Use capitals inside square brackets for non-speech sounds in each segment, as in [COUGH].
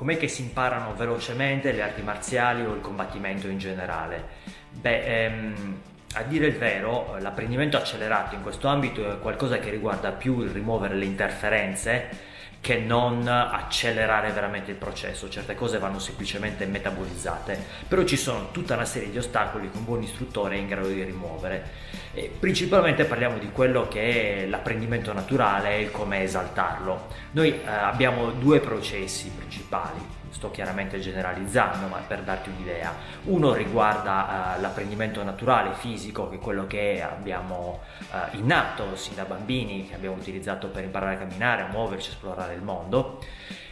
Com'è che si imparano velocemente le arti marziali o il combattimento in generale? Beh, ehm, a dire il vero, l'apprendimento accelerato in questo ambito è qualcosa che riguarda più il rimuovere le interferenze che non accelerare veramente il processo, certe cose vanno semplicemente metabolizzate, però ci sono tutta una serie di ostacoli che un buon istruttore è in grado di rimuovere. E principalmente parliamo di quello che è l'apprendimento naturale e come esaltarlo. Noi eh, abbiamo due processi principali, sto chiaramente generalizzando ma per darti un'idea. Uno riguarda uh, l'apprendimento naturale fisico che è quello che abbiamo uh, innato sin da bambini che abbiamo utilizzato per imparare a camminare a muoverci a esplorare il mondo.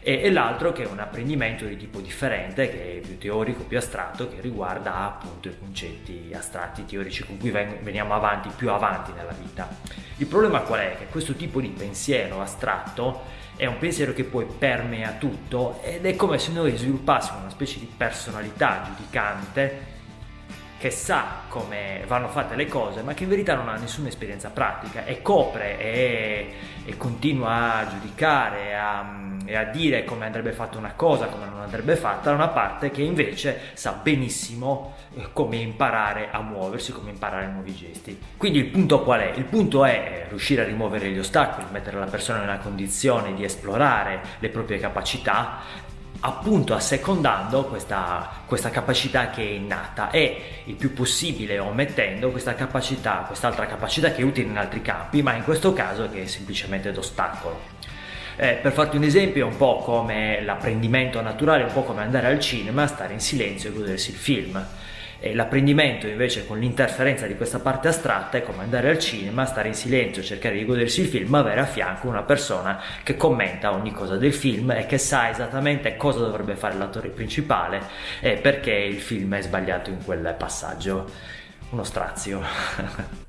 E, e l'altro che è un apprendimento di tipo differente che è più teorico più astratto che riguarda appunto i concetti astratti teorici con cui veniamo avanti più avanti nella vita. Il problema qual è? Che questo tipo di pensiero astratto è un pensiero che poi permea tutto ed è come se noi sviluppassimo una specie di personalità giudicante che sa come vanno fatte le cose ma che in verità non ha nessuna esperienza pratica e copre e, e continua a giudicare a, e a dire come andrebbe fatta una cosa, come non andrebbe fatta, da una parte che invece sa benissimo eh, come imparare a muoversi, come imparare nuovi gesti. Quindi il punto qual è? Il punto è riuscire a rimuovere gli ostacoli, mettere la persona nella condizione di esplorare le proprie capacità appunto assecondando questa, questa, capacità che è innata e il più possibile omettendo questa capacità, quest'altra capacità che è utile in altri campi, ma in questo caso che è semplicemente d'ostacolo. Eh, per farti un esempio è un po' come l'apprendimento naturale, un po' come andare al cinema, stare in silenzio e godersi il film. L'apprendimento invece con l'interferenza di questa parte astratta è come andare al cinema, stare in silenzio, cercare di godersi il film, avere a fianco una persona che commenta ogni cosa del film e che sa esattamente cosa dovrebbe fare l'attore principale e perché il film è sbagliato in quel passaggio. Uno strazio. [LAUGHS]